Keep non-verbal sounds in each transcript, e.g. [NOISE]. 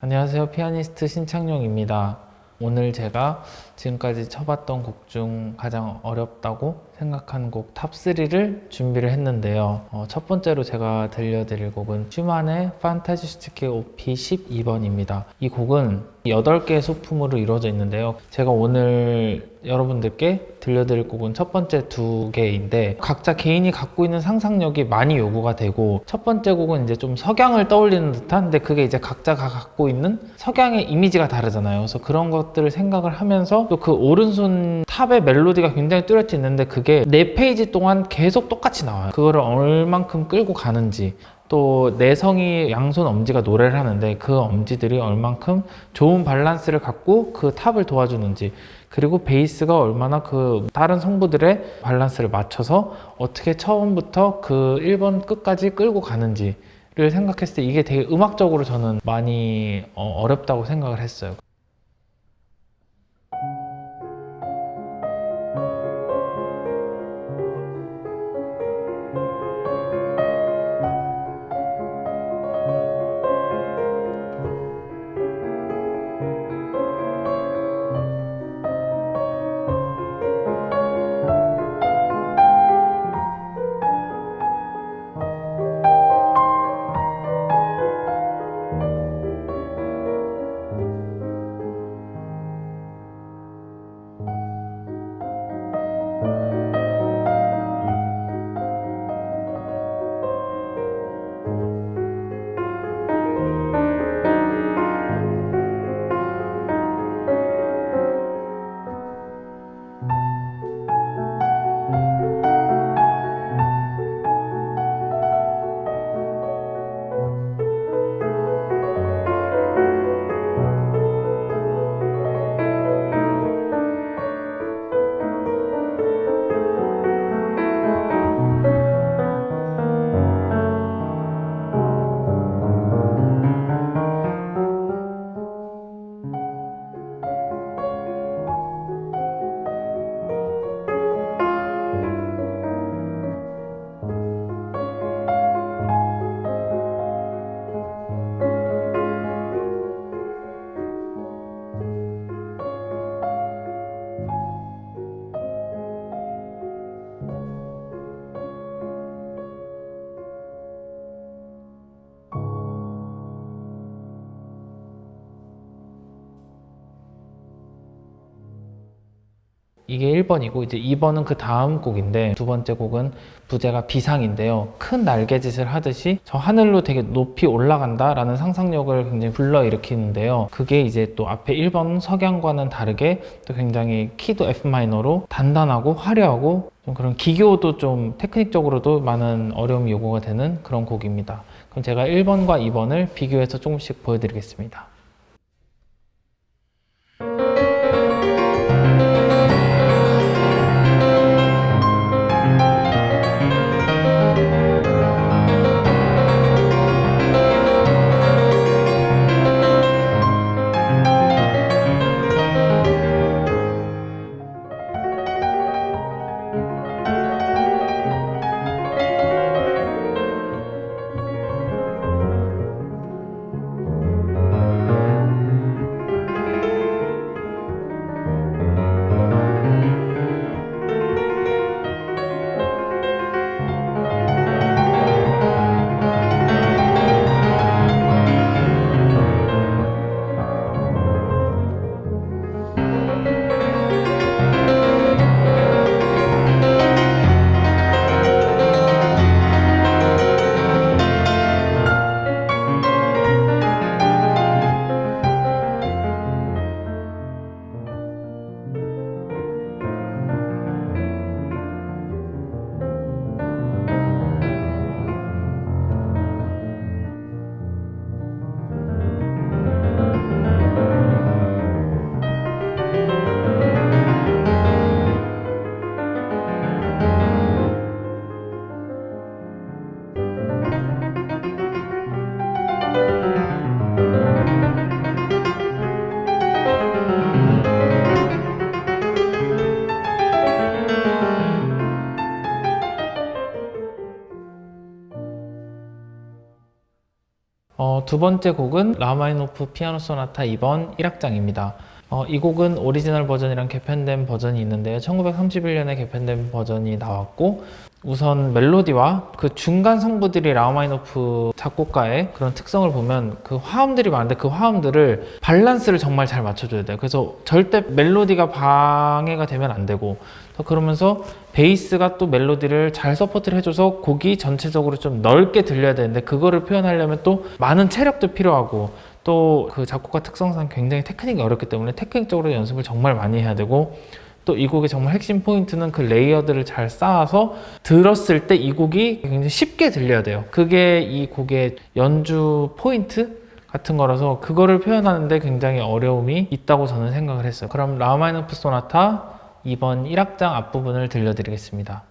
안녕하세요. 피아니스트 신창용입니다. 오늘 제가 지금까지 쳐봤던 곡 중 가장 어렵다고 생각하는 곡 탑3를 준비를 했는데요. 어, 첫 번째로 제가 들려드릴 곡은 슈만의 Fantasiestücke Op. 12번입니다. 이 곡은 8개의 소품으로 이루어져 있는데요. 제가 오늘 여러분들께 들려드릴 곡은 첫 번째 두 개인데 각자 개인이 갖고 있는 상상력이 많이 요구가 되고 첫 번째 곡은 이제 좀 석양을 떠올리는 듯한 근데 그게 이제 각자가 갖고 있는 석양의 이미지가 다르잖아요. 그래서 그런 것들을 생각을 하면서 또 그 오른손 탑의 멜로디가 굉장히 뚜렷이 있는데 그게 네 페이지 동안 계속 똑같이 나와요. 그거를 얼만큼 끌고 가는지 또 내성이 양손 엄지가 노래를 하는데 그 엄지들이 얼만큼 좋은 밸런스를 갖고 그 탑을 도와주는지 그리고 베이스가 얼마나 그 다른 성부들의 밸런스를 맞춰서 어떻게 처음부터 그 1번 끝까지 끌고 가는지를 생각했을 때 이게 되게 음악적으로 저는 많이 어, 어렵다고 생각을 했어요. 이게 1번이고 이제 2번은 그 다음 곡인데 두 번째 곡은 부제가 비상인데요. 큰 날개짓을 하듯이 저 하늘로 되게 높이 올라간다 라는 상상력을 굉장히 불러일으키는데요. 그게 이제 또 앞에 1번 석양과는 다르게 또 굉장히 키도 F마이너로 단단하고 화려하고 좀 그런 기교도 좀 테크닉적으로도 많은 어려움이 요구가 되는 그런 곡입니다. 그럼 제가 1번과 2번을 비교해서 조금씩 보여드리겠습니다. 두 번째 곡은 라흐마니노프 피아노 소나타 2번 1악장입니다. 어, 이 곡은 오리지널 버전이랑 개편된 버전이 있는데요. 1931년에 개편된 버전이 나왔고 우선 멜로디와 그 중간 성부들이 라흐마니노프 작곡가의 그런 특성을 보면 그 화음들이 많은데 그 화음들을 밸런스를 정말 잘 맞춰줘야 돼요. 그래서 절대 멜로디가 방해가 되면 안 되고 또 그러면서 베이스가 또 멜로디를 잘 support를 해줘서 곡이 전체적으로 좀 넓게 들려야 되는데 그거를 표현하려면 또 많은 체력도 필요하고 또 그 작곡가 특성상 굉장히 테크닉이 어렵기 때문에 테크닉적으로 연습을 정말 많이 해야 되고 또 이 곡의 정말 핵심 포인트는 그 layer들을 잘 쌓아서 들었을 때 이 곡이 굉장히 쉽게 들려야 돼요. 그게 이 곡의 연주 포인트 같은 거라서 그거를 표현하는데 굉장히 어려움이 있다고 저는 생각을 했어요. 그럼 라흐마니노프 소나타 2번 1악장 앞부분을 들려드리겠습니다.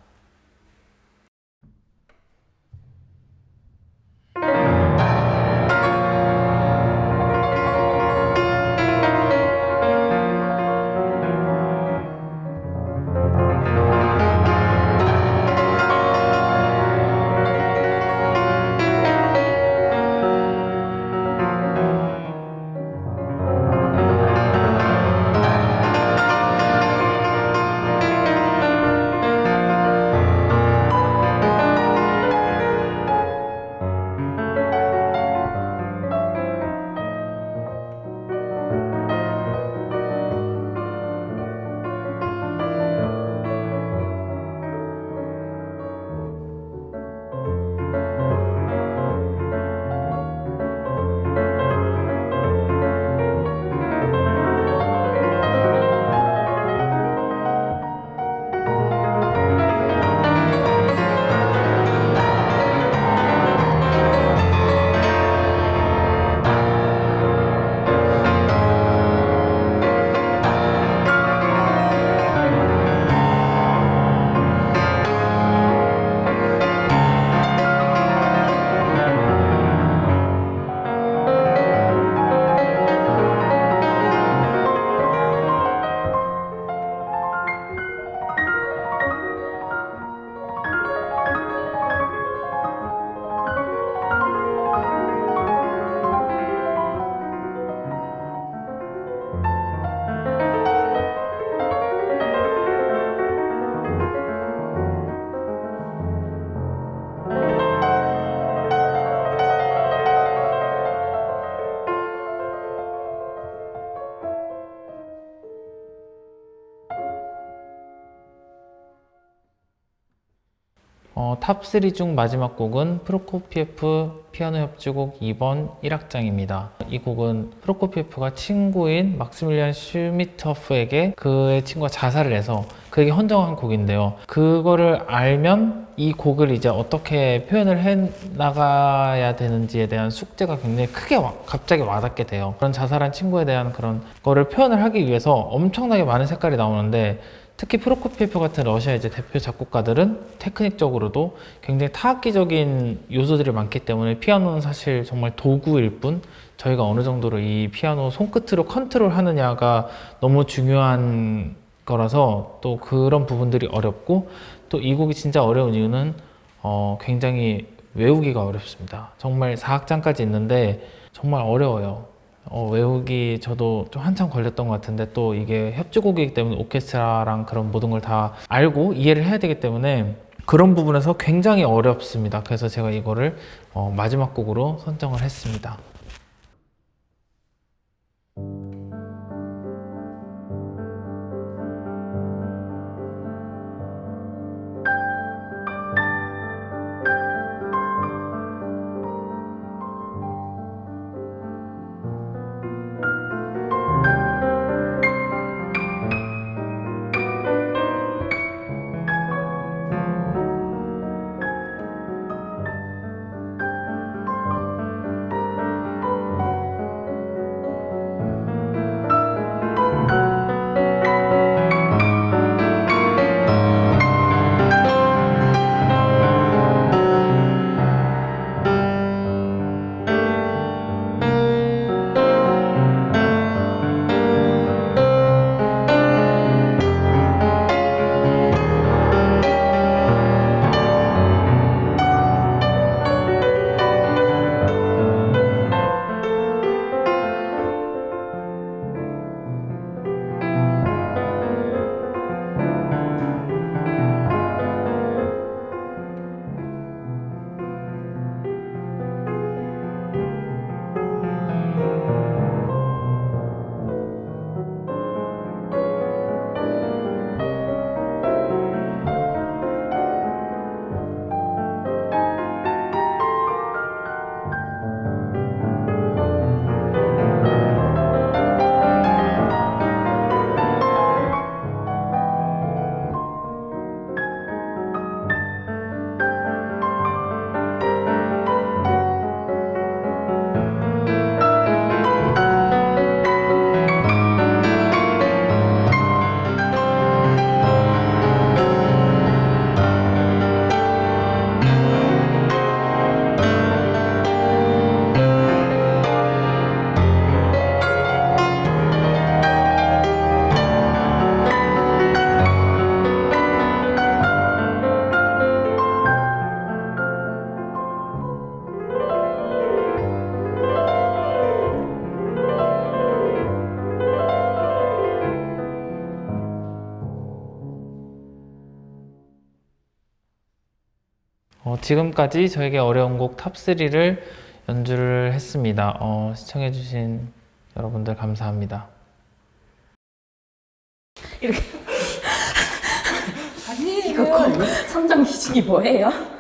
어, 탑3 중 마지막 곡은 프로코피에프 피아노 협주곡 2번 1악장입니다. 이 곡은 프로코피에프가 친구인 막시밀리안 슈미트호프에게 그의 친구가 자살을 해서 그에게 헌정한 곡인데요. 그거를 알면 이 곡을 이제 어떻게 표현을 해 나가야 되는지에 대한 숙제가 굉장히 크게 와- 갑자기 와닿게 돼요. 그런 자살한 친구에 대한 그런 거를 표현을 하기 위해서 엄청나게 많은 색깔이 나오는데 특히 프로코피에프 같은 러시아 이제 대표 작곡가들은 테크닉적으로도 굉장히 타악기적인 요소들이 많기 때문에 피아노는 사실 정말 도구일 뿐 저희가 어느 정도로 이 피아노 손끝으로 컨트롤 하느냐가 너무 중요한 거라서 또 그런 부분들이 어렵고 또 이 곡이 진짜 어려운 이유는 어, 굉장히 외우기가 어렵습니다. 정말 4악장까지 있는데 정말 어려워요. 어, 외우기 저도 좀 한참 걸렸던 것 같은데 또 이게 협주곡이기 때문에 오케스트라랑 그런 모든 걸 다 알고 이해를 해야 되기 때문에 그런 부분에서 굉장히 어렵습니다. 그래서 제가 이거를 어, 마지막 곡으로 선정을 했습니다. 어, 지금까지 저에게 어려운 곡 탑3를 연주를 했습니다. 어, 시청해주신 여러분들 감사합니다. [LAUGHS] 이거 거- 선정 기준이 뭐예요?